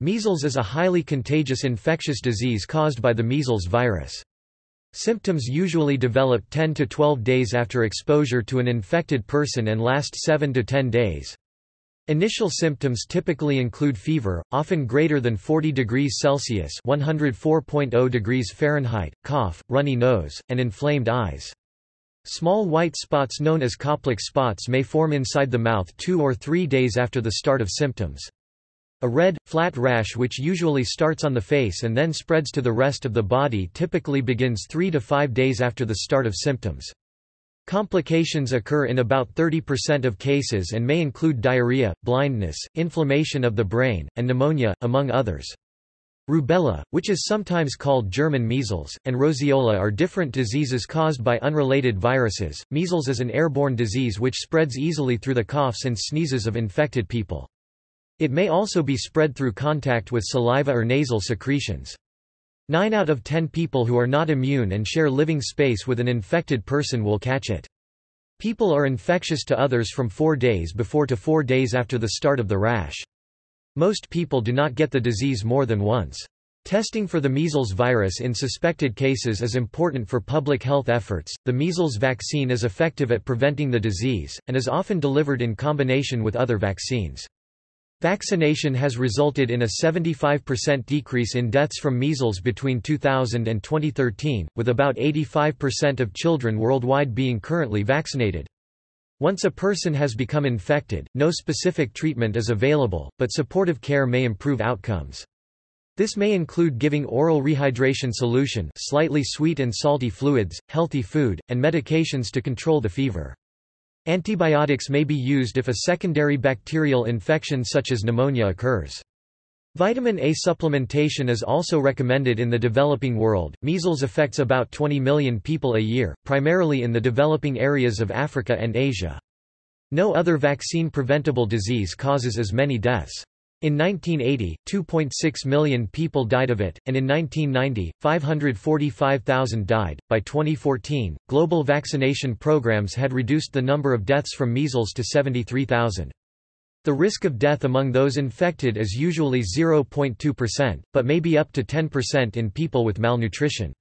Measles is a highly contagious infectious disease caused by the measles virus. Symptoms usually develop 10 to 12 days after exposure to an infected person and last 7 to 10 days. Initial symptoms typically include fever, often greater than 40 degrees Celsius (104.0 degrees Fahrenheit), cough, runny nose, and inflamed eyes. Small white spots known as Koplik spots may form inside the mouth 2 or 3 days after the start of symptoms. A red, flat rash which usually starts on the face and then spreads to the rest of the body typically begins 3 to 5 days after the start of symptoms. Complications occur in about 30% of cases and may include diarrhea, blindness, inflammation of the brain, and pneumonia, among others. Rubella, which is sometimes called German measles, and roseola are different diseases caused by unrelated viruses. Measles is an airborne disease which spreads easily through the coughs and sneezes of infected people. It may also be spread through contact with saliva or nasal secretions. Nine out of ten people who are not immune and share living space with an infected person will catch it. People are infectious to others from four days before to four days after the start of the rash. Most people do not get the disease more than once. Testing for the measles virus in suspected cases is important for public health efforts. The measles vaccine is effective at preventing the disease, and is often delivered in combination with other vaccines. Vaccination has resulted in a 75% decrease in deaths from measles between 2000 and 2013, with about 85% of children worldwide being currently vaccinated. Once a person has become infected, no specific treatment is available, but supportive care may improve outcomes. This may include giving oral rehydration solution slightly sweet and salty fluids, healthy food, and medications to control the fever. Antibiotics may be used if a secondary bacterial infection such as pneumonia occurs. Vitamin A supplementation is also recommended in the developing world. Measles affects about 20 million people a year, primarily in the developing areas of Africa and Asia. No other vaccine preventable disease causes as many deaths. In 1980, 2.6 million people died of it, and in 1990, 545,000 died. By 2014, global vaccination programs had reduced the number of deaths from measles to 73,000. The risk of death among those infected is usually 0.2%, but may be up to 10% in people with malnutrition.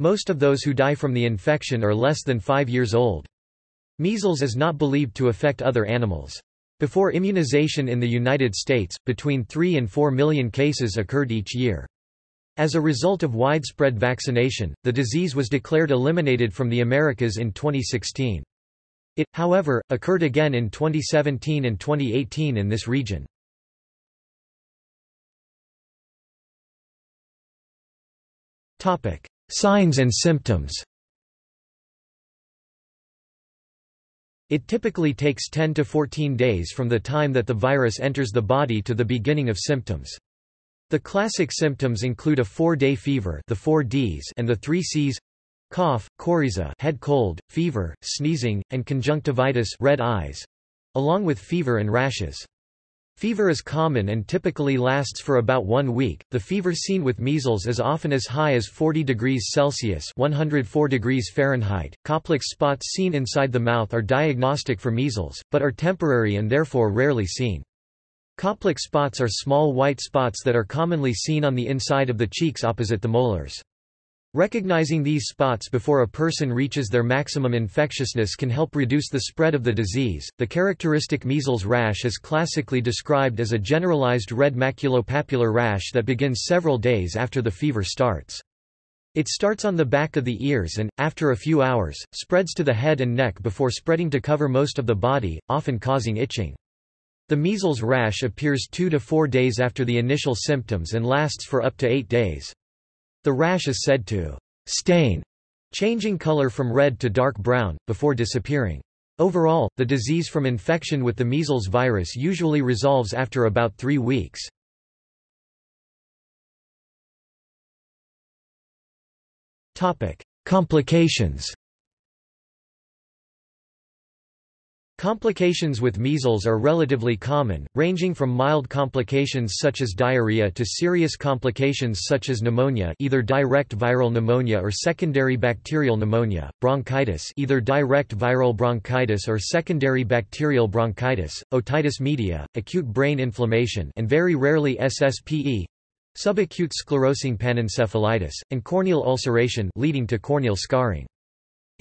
Most of those who die from the infection are less than 5 years old. Measles is not believed to affect other animals. Before immunization in the United States, between 3 and 4 million cases occurred each year. As a result of widespread vaccination, the disease was declared eliminated from the Americas in 2016. It, however, occurred again in 2017 and 2018 in this region. Signs and symptoms It typically takes 10 to 14 days from the time that the virus enters the body to the beginning of symptoms. The classic symptoms include a four-day fever the four Ds and the three Cs cough, coryza head cold, fever, sneezing, and conjunctivitis red eyes, along with fever and rashes. Fever is common and typically lasts for about one week. The fever seen with measles is often as high as 40 degrees Celsius (104 degrees Fahrenheit). Koplik spots seen inside the mouth are diagnostic for measles, but are temporary and therefore rarely seen. Koplik spots are small white spots that are commonly seen on the inside of the cheeks opposite the molars. Recognizing these spots before a person reaches their maximum infectiousness can help reduce the spread of the disease. The characteristic measles rash is classically described as a generalized red maculopapular rash that begins several days after the fever starts. It starts on the back of the ears and, after a few hours, spreads to the head and neck before spreading to cover most of the body, often causing itching. The measles rash appears two to four days after the initial symptoms and lasts for up to eight days. The rash is said to stain, changing color from red to dark brown, before disappearing. Overall, the disease from infection with the measles virus usually resolves after about three weeks. Complications Complications with measles are relatively common, ranging from mild complications such as diarrhea to serious complications such as pneumonia either direct viral pneumonia or secondary bacterial pneumonia, bronchitis either direct viral bronchitis or secondary bacterial bronchitis, otitis media, acute brain inflammation and very rarely SSPE, subacute sclerosing panencephalitis, and corneal ulceration leading to corneal scarring.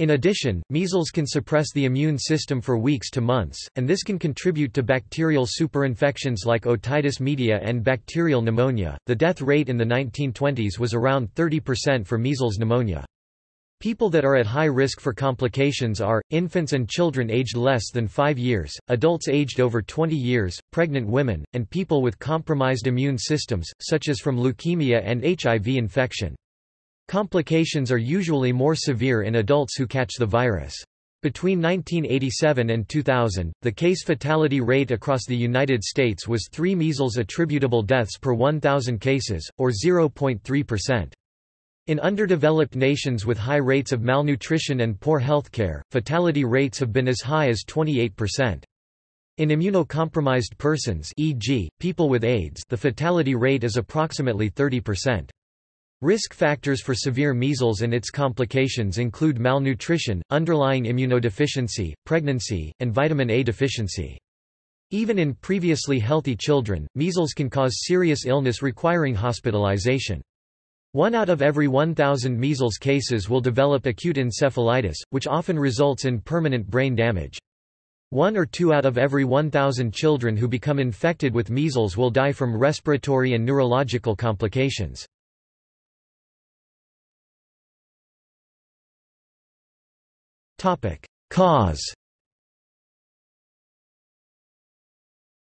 In addition, measles can suppress the immune system for weeks to months, and this can contribute to bacterial superinfections like otitis media and bacterial pneumonia. The death rate in the 1920s was around 30% for measles pneumonia. People that are at high risk for complications are, infants and children aged less than 5 years, adults aged over 20 years, pregnant women, and people with compromised immune systems, such as from leukemia and HIV infection. Complications are usually more severe in adults who catch the virus. Between 1987 and 2000, the case fatality rate across the United States was 3 measles attributable deaths per 1,000 cases, or 0.3%. In underdeveloped nations with high rates of malnutrition and poor healthcare, fatality rates have been as high as 28%. In immunocompromised persons e.g., people with AIDS the fatality rate is approximately 30%. Risk factors for severe measles and its complications include malnutrition, underlying immunodeficiency, pregnancy, and vitamin A deficiency. Even in previously healthy children, measles can cause serious illness requiring hospitalization. One out of every 1,000 measles cases will develop acute encephalitis, which often results in permanent brain damage. One or two out of every 1,000 children who become infected with measles will die from respiratory and neurological complications. Cause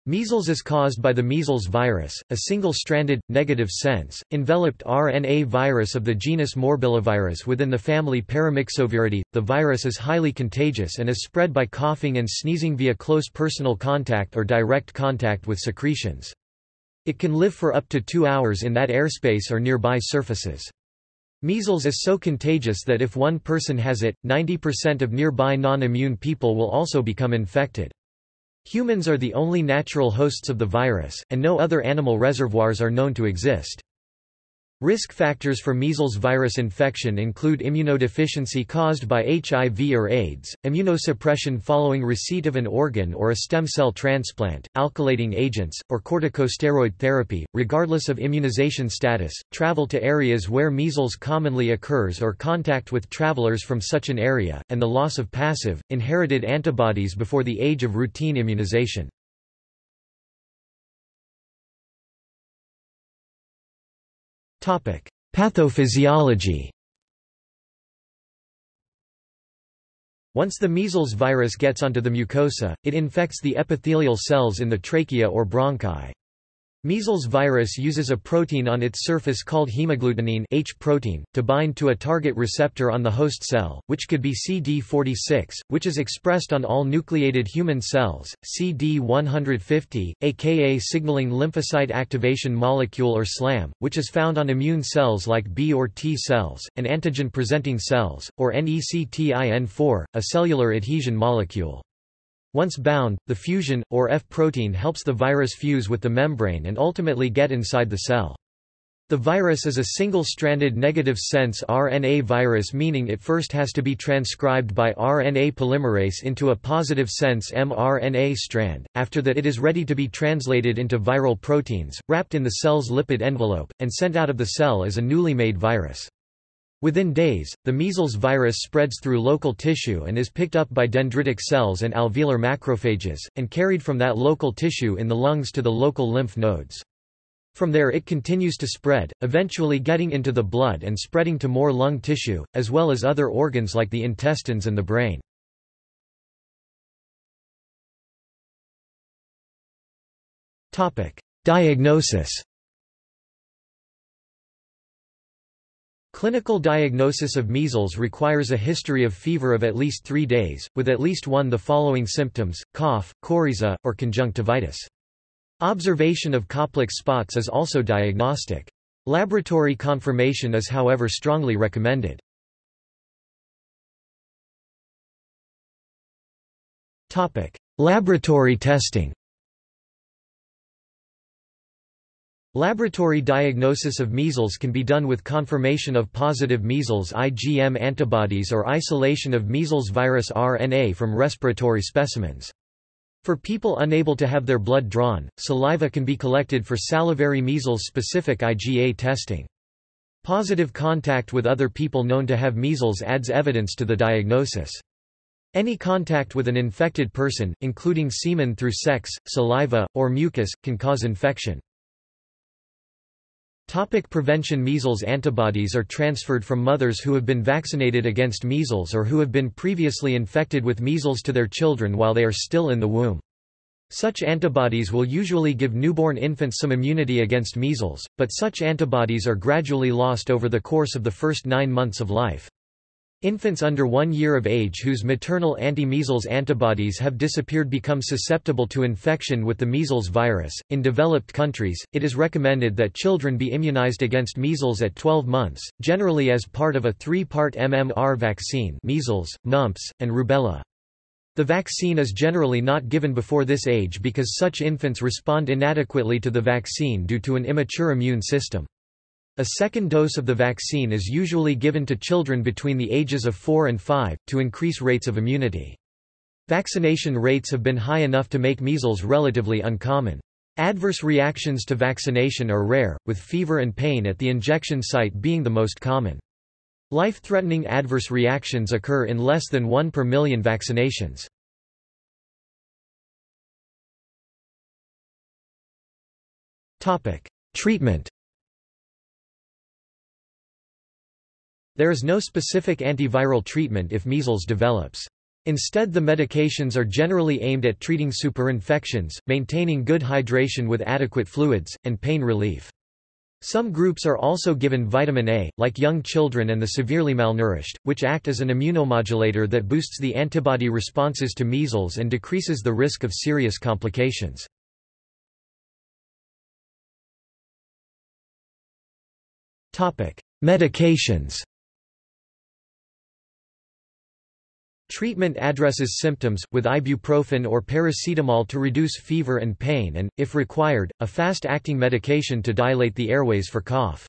Measles is caused by the measles virus, a single-stranded, negative sense, enveloped RNA virus of the genus Morbillivirus within the family Paramyxoviridae. The virus is highly contagious and is spread by coughing and sneezing via close personal contact or direct contact with secretions. It can live for up to two hours in that airspace or nearby surfaces. Measles is so contagious that if one person has it, 90% of nearby non-immune people will also become infected. Humans are the only natural hosts of the virus, and no other animal reservoirs are known to exist. Risk factors for measles virus infection include immunodeficiency caused by HIV or AIDS, immunosuppression following receipt of an organ or a stem cell transplant, alkylating agents, or corticosteroid therapy, regardless of immunization status, travel to areas where measles commonly occurs or contact with travelers from such an area, and the loss of passive, inherited antibodies before the age of routine immunization. Pathophysiology Once the measles virus gets onto the mucosa, it infects the epithelial cells in the trachea or bronchi. Measles virus uses a protein on its surface called hemagglutinin H protein, to bind to a target receptor on the host cell, which could be CD46, which is expressed on all nucleated human cells, CD150, aka signaling lymphocyte activation molecule or SLAM, which is found on immune cells like B or T cells, and antigen-presenting cells, or NECTIN4, a cellular adhesion molecule. Once bound, the fusion, or F protein helps the virus fuse with the membrane and ultimately get inside the cell. The virus is a single-stranded negative sense RNA virus meaning it first has to be transcribed by RNA polymerase into a positive sense mRNA strand, after that it is ready to be translated into viral proteins, wrapped in the cell's lipid envelope, and sent out of the cell as a newly made virus. Within days, the measles virus spreads through local tissue and is picked up by dendritic cells and alveolar macrophages, and carried from that local tissue in the lungs to the local lymph nodes. From there it continues to spread, eventually getting into the blood and spreading to more lung tissue, as well as other organs like the intestines and the brain. Diagnosis Clinical diagnosis of measles requires a history of fever of at least three days, with at least one of the following symptoms, cough, coryza, or conjunctivitis. Observation of Koplik spots is also diagnostic. Laboratory confirmation is however strongly recommended. Laboratory testing Laboratory diagnosis of measles can be done with confirmation of positive measles IgM antibodies or isolation of measles virus RNA from respiratory specimens. For people unable to have their blood drawn, saliva can be collected for salivary measles-specific IgA testing. Positive contact with other people known to have measles adds evidence to the diagnosis. Any contact with an infected person, including semen through sex, saliva, or mucus, can cause infection. Topic prevention Measles antibodies are transferred from mothers who have been vaccinated against measles or who have been previously infected with measles to their children while they are still in the womb. Such antibodies will usually give newborn infants some immunity against measles, but such antibodies are gradually lost over the course of the first nine months of life. Infants under one year of age whose maternal anti-measles antibodies have disappeared become susceptible to infection with the measles virus. In developed countries, it is recommended that children be immunized against measles at 12 months, generally as part of a three-part MMR vaccine measles, mumps, and rubella. The vaccine is generally not given before this age because such infants respond inadequately to the vaccine due to an immature immune system. A second dose of the vaccine is usually given to children between the ages of 4 and 5, to increase rates of immunity. Vaccination rates have been high enough to make measles relatively uncommon. Adverse reactions to vaccination are rare, with fever and pain at the injection site being the most common. Life-threatening adverse reactions occur in less than 1 per million vaccinations. Treatment There is no specific antiviral treatment if measles develops. Instead the medications are generally aimed at treating superinfections, maintaining good hydration with adequate fluids, and pain relief. Some groups are also given vitamin A, like young children and the severely malnourished, which act as an immunomodulator that boosts the antibody responses to measles and decreases the risk of serious complications. Medications Treatment addresses symptoms, with ibuprofen or paracetamol to reduce fever and pain and, if required, a fast-acting medication to dilate the airways for cough.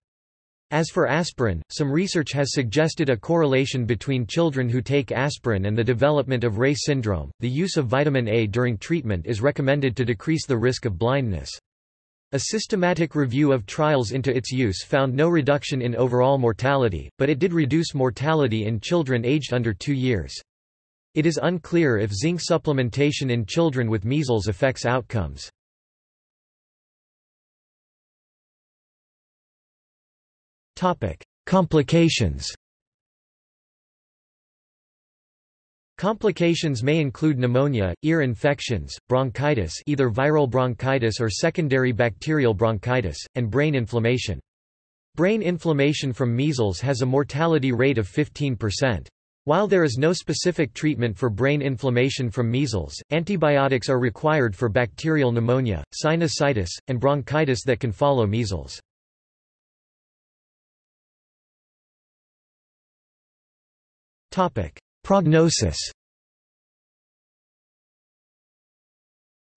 As for aspirin, some research has suggested a correlation between children who take aspirin and the development of Reye syndrome. The use of vitamin A during treatment is recommended to decrease the risk of blindness. A systematic review of trials into its use found no reduction in overall mortality, but it did reduce mortality in children aged under 2 years. It is unclear if zinc supplementation in children with measles affects outcomes. Complications Complications may include pneumonia, ear infections, bronchitis either viral bronchitis or secondary bacterial bronchitis, and brain inflammation. Brain inflammation from measles has a mortality rate of 15%. While there is no specific treatment for brain inflammation from measles, antibiotics are required for bacterial pneumonia, sinusitis, and bronchitis that can follow measles. Prognosis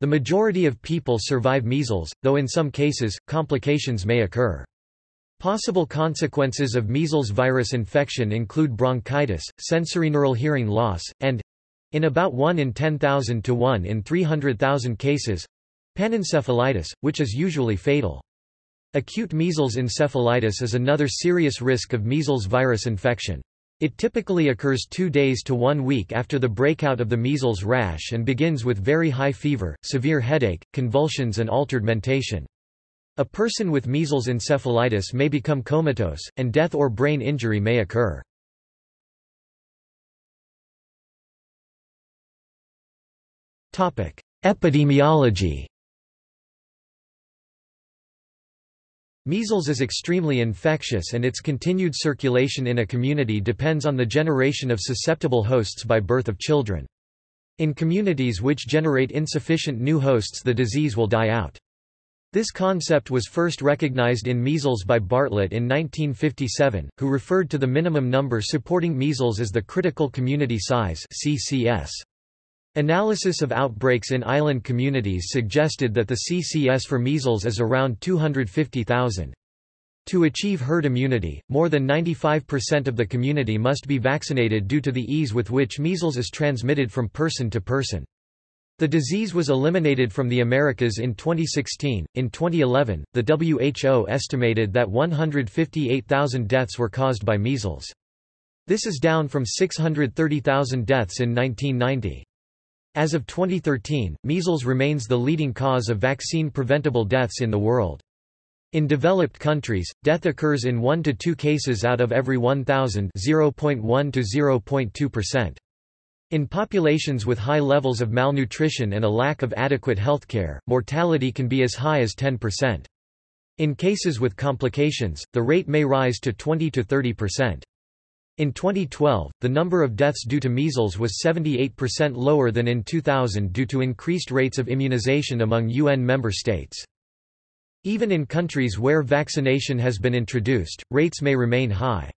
The majority of people survive measles, though in some cases, complications may occur. Possible consequences of measles virus infection include bronchitis, sensorineural hearing loss, and—in about 1 in 10,000 to 1 in 300,000 cases—panencephalitis, which is usually fatal. Acute measles encephalitis is another serious risk of measles virus infection. It typically occurs two days to one week after the breakout of the measles rash and begins with very high fever, severe headache, convulsions and altered mentation. A person with measles encephalitis may become comatose, and death or brain injury may occur. Epidemiology Measles is extremely infectious and its continued circulation in a community depends on the generation of susceptible hosts by birth of children. In communities which generate insufficient new hosts the disease will die out. This concept was first recognized in measles by Bartlett in 1957, who referred to the minimum number supporting measles as the critical community size CCS. Analysis of outbreaks in island communities suggested that the CCS for measles is around 250,000. To achieve herd immunity, more than 95% of the community must be vaccinated due to the ease with which measles is transmitted from person to person. The disease was eliminated from the Americas in 2016. In 2011, the WHO estimated that 158,000 deaths were caused by measles. This is down from 630,000 deaths in 1990. As of 2013, measles remains the leading cause of vaccine-preventable deaths in the world. In developed countries, death occurs in 1 to 2 cases out of every 1,000 0.1 to 0.2%. In populations with high levels of malnutrition and a lack of adequate healthcare, mortality can be as high as 10%. In cases with complications, the rate may rise to 20 to 30%. In 2012, the number of deaths due to measles was 78% lower than in 2000 due to increased rates of immunization among UN member states. Even in countries where vaccination has been introduced, rates may remain high.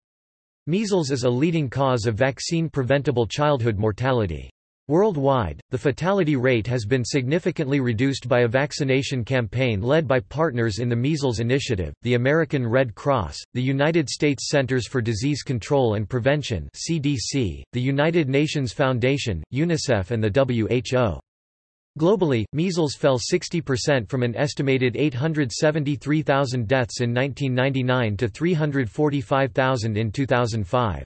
Measles is a leading cause of vaccine-preventable childhood mortality. Worldwide, the fatality rate has been significantly reduced by a vaccination campaign led by partners in the Measles Initiative, the American Red Cross, the United States Centers for Disease Control and Prevention (CDC), the United Nations Foundation, UNICEF and the WHO. Globally, measles fell 60% from an estimated 873,000 deaths in 1999 to 345,000 in 2005.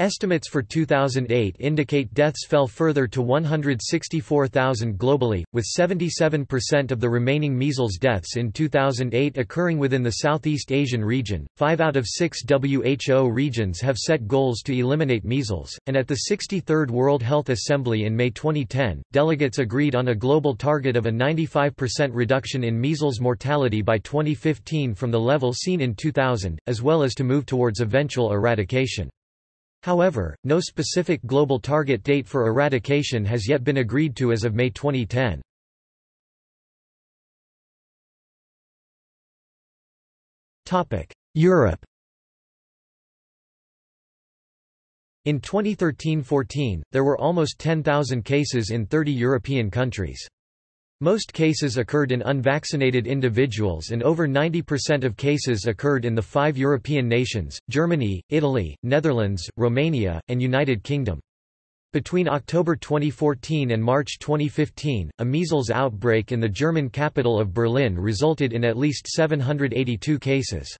Estimates for 2008 indicate deaths fell further to 164,000 globally, with 77% of the remaining measles deaths in 2008 occurring within the Southeast Asian region. Five out of six WHO regions have set goals to eliminate measles, and at the 63rd World Health Assembly in May 2010, delegates agreed on a global target of a 95% reduction in measles mortality by 2015 from the level seen in 2000, as well as to move towards eventual eradication. However, no specific global target date for eradication has yet been agreed to as of May 2010. Europe In 2013–14, there were almost 10,000 cases in 30 European countries. Most cases occurred in unvaccinated individuals and over 90% of cases occurred in the five European nations, Germany, Italy, Netherlands, Romania, and United Kingdom. Between October 2014 and March 2015, a measles outbreak in the German capital of Berlin resulted in at least 782 cases.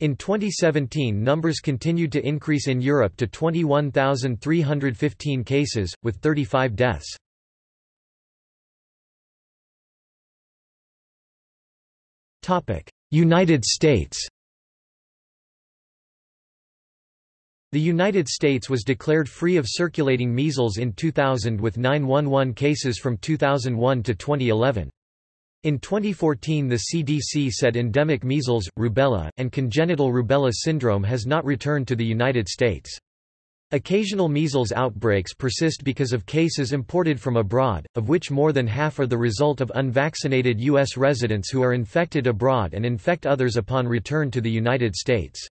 In 2017 numbers continued to increase in Europe to 21,315 cases, with 35 deaths. United States The United States was declared free of circulating measles in 2000 with 911 cases from 2001 to 2011. In 2014 the CDC said endemic measles, rubella, and congenital rubella syndrome has not returned to the United States. Occasional measles outbreaks persist because of cases imported from abroad, of which more than half are the result of unvaccinated U.S. residents who are infected abroad and infect others upon return to the United States.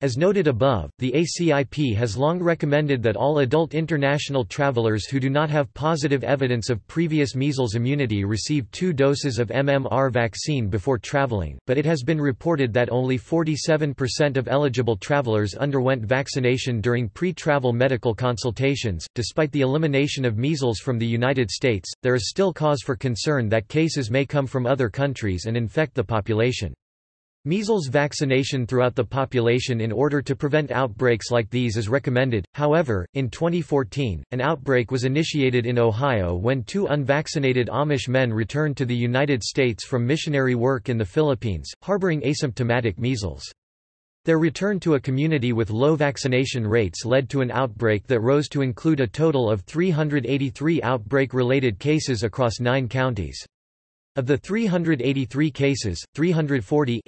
As noted above, the ACIP has long recommended that all adult international travelers who do not have positive evidence of previous measles immunity receive two doses of MMR vaccine before traveling, but it has been reported that only 47% of eligible travelers underwent vaccination during pre-travel medical consultations. Despite the elimination of measles from the United States, there is still cause for concern that cases may come from other countries and infect the population. Measles vaccination throughout the population in order to prevent outbreaks like these is recommended. However, in 2014, an outbreak was initiated in Ohio when two unvaccinated Amish men returned to the United States from missionary work in the Philippines, harboring asymptomatic measles. Their return to a community with low vaccination rates led to an outbreak that rose to include a total of 383 outbreak-related cases across nine counties. Of the 383 cases, 340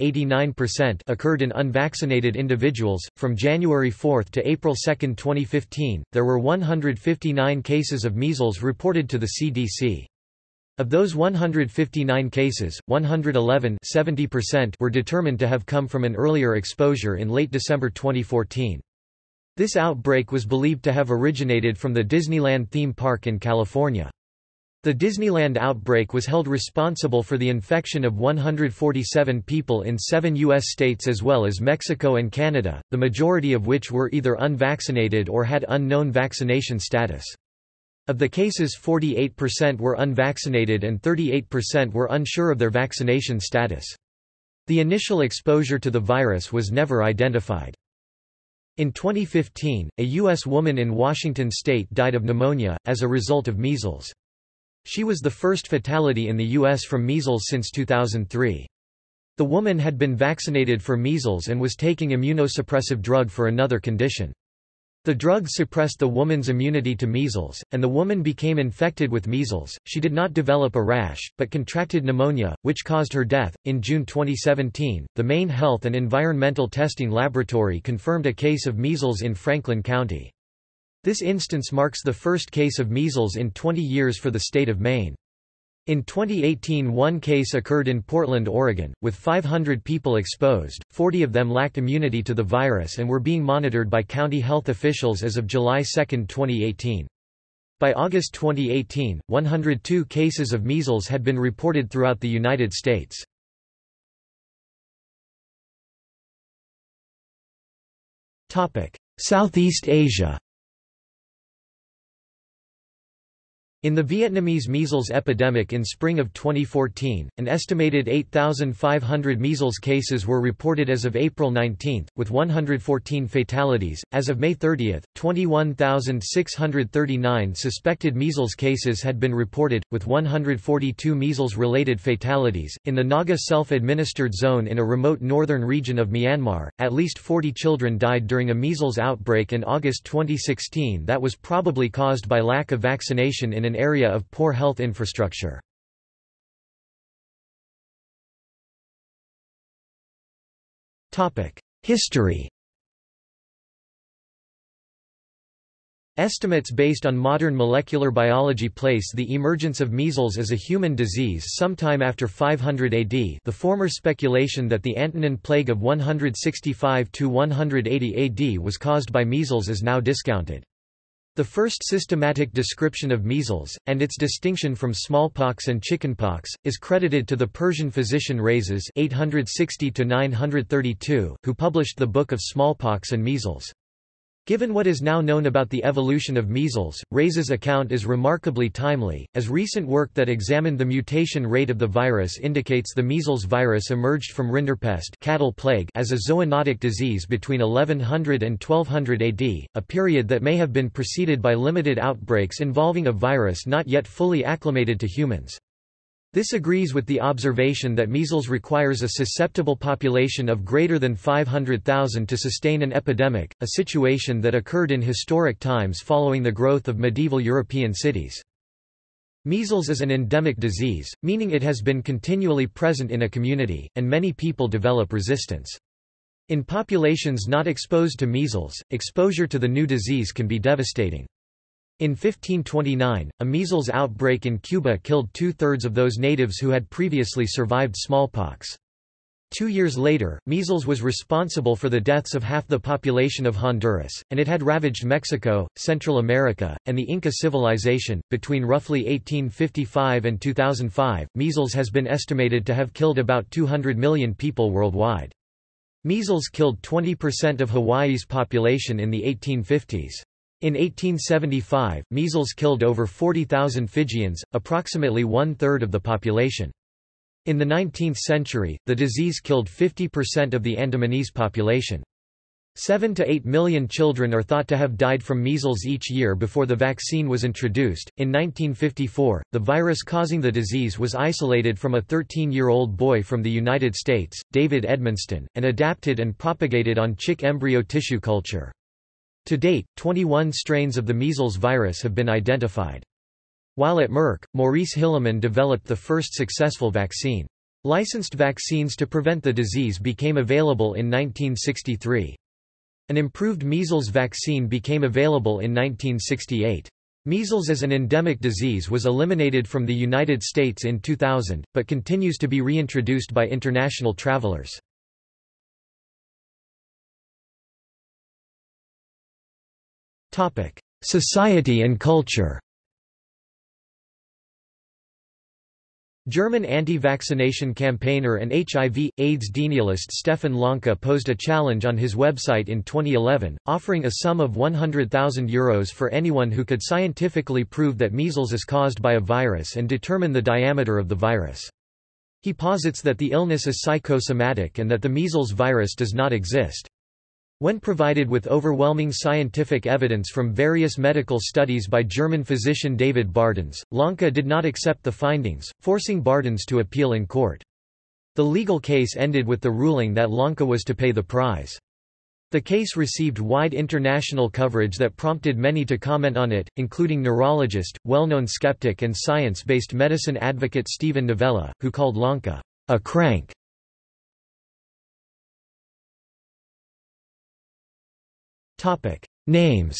occurred in unvaccinated individuals. From January 4 to April 2, 2015, there were 159 cases of measles reported to the CDC. Of those 159 cases, 111 were determined to have come from an earlier exposure in late December 2014. This outbreak was believed to have originated from the Disneyland theme park in California. The Disneyland outbreak was held responsible for the infection of 147 people in seven U.S. states as well as Mexico and Canada, the majority of which were either unvaccinated or had unknown vaccination status. Of the cases 48% were unvaccinated and 38% were unsure of their vaccination status. The initial exposure to the virus was never identified. In 2015, a U.S. woman in Washington state died of pneumonia, as a result of measles. She was the first fatality in the U.S. from measles since 2003. The woman had been vaccinated for measles and was taking immunosuppressive drug for another condition. The drug suppressed the woman's immunity to measles, and the woman became infected with measles. She did not develop a rash, but contracted pneumonia, which caused her death. In June 2017, the Maine Health and Environmental Testing Laboratory confirmed a case of measles in Franklin County. This instance marks the first case of measles in 20 years for the state of Maine. In 2018 one case occurred in Portland, Oregon, with 500 people exposed, 40 of them lacked immunity to the virus and were being monitored by county health officials as of July 2, 2018. By August 2018, 102 cases of measles had been reported throughout the United States. Southeast Asia In the Vietnamese measles epidemic in spring of 2014, an estimated 8,500 measles cases were reported as of April 19, with 114 fatalities. As of May 30, 21,639 suspected measles cases had been reported, with 142 measles related fatalities. In the Naga self administered zone in a remote northern region of Myanmar, at least 40 children died during a measles outbreak in August 2016 that was probably caused by lack of vaccination in an area of poor health infrastructure. History Estimates based on modern molecular biology place the emergence of measles as a human disease sometime after 500 AD the former speculation that the Antonine Plague of 165–180 AD was caused by measles is now discounted. The first systematic description of measles, and its distinction from smallpox and chickenpox, is credited to the Persian physician Rhazes 860 who published the Book of Smallpox and Measles. Given what is now known about the evolution of measles, Rhazes' account is remarkably timely, as recent work that examined the mutation rate of the virus indicates the measles virus emerged from rinderpest cattle plague as a zoonotic disease between 1100 and 1200 AD, a period that may have been preceded by limited outbreaks involving a virus not yet fully acclimated to humans. This agrees with the observation that measles requires a susceptible population of greater than 500,000 to sustain an epidemic, a situation that occurred in historic times following the growth of medieval European cities. Measles is an endemic disease, meaning it has been continually present in a community, and many people develop resistance. In populations not exposed to measles, exposure to the new disease can be devastating. In 1529, a measles outbreak in Cuba killed two-thirds of those natives who had previously survived smallpox. Two years later, measles was responsible for the deaths of half the population of Honduras, and it had ravaged Mexico, Central America, and the Inca civilization. Between roughly 1855 and 2005, measles has been estimated to have killed about 200 million people worldwide. Measles killed 20% of Hawaii's population in the 1850s. In 1875, measles killed over 40,000 Fijians, approximately one-third of the population. In the 19th century, the disease killed 50% of the Andamanese population. 7 to 8 million children are thought to have died from measles each year before the vaccine was introduced. In 1954, the virus causing the disease was isolated from a 13 year old boy from the United States, David Edmonston, and adapted and propagated on chick embryo tissue culture. To date, 21 strains of the measles virus have been identified. While at Merck, Maurice Hilleman developed the first successful vaccine. Licensed vaccines to prevent the disease became available in 1963. An improved measles vaccine became available in 1968. Measles as an endemic disease was eliminated from the United States in 2000, but continues to be reintroduced by international travelers. Society and culture German anti-vaccination campaigner and HIV, AIDS denialist Stefan Lanka posed a challenge on his website in 2011, offering a sum of €100,000 Euros for anyone who could scientifically prove that measles is caused by a virus and determine the diameter of the virus. He posits that the illness is psychosomatic and that the measles virus does not exist. When provided with overwhelming scientific evidence from various medical studies by German physician David Bardens, Lanka did not accept the findings, forcing Bardens to appeal in court. The legal case ended with the ruling that Lanka was to pay the prize. The case received wide international coverage that prompted many to comment on it, including neurologist, well-known skeptic and science-based medicine advocate Steven Novella, who called Lanka a crank. Topic: Names.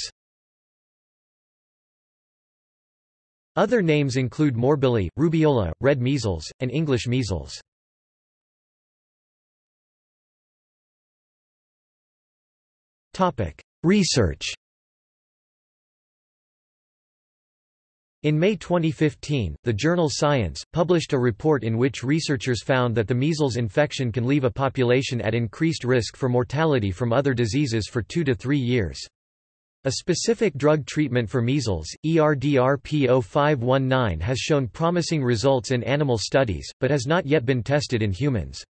Other names include morbilli, rubeola, red measles, and English measles. Topic: Research. In May 2015, the journal Science, published a report in which researchers found that the measles infection can leave a population at increased risk for mortality from other diseases for two to three years. A specific drug treatment for measles, ERDRP0519 has shown promising results in animal studies, but has not yet been tested in humans.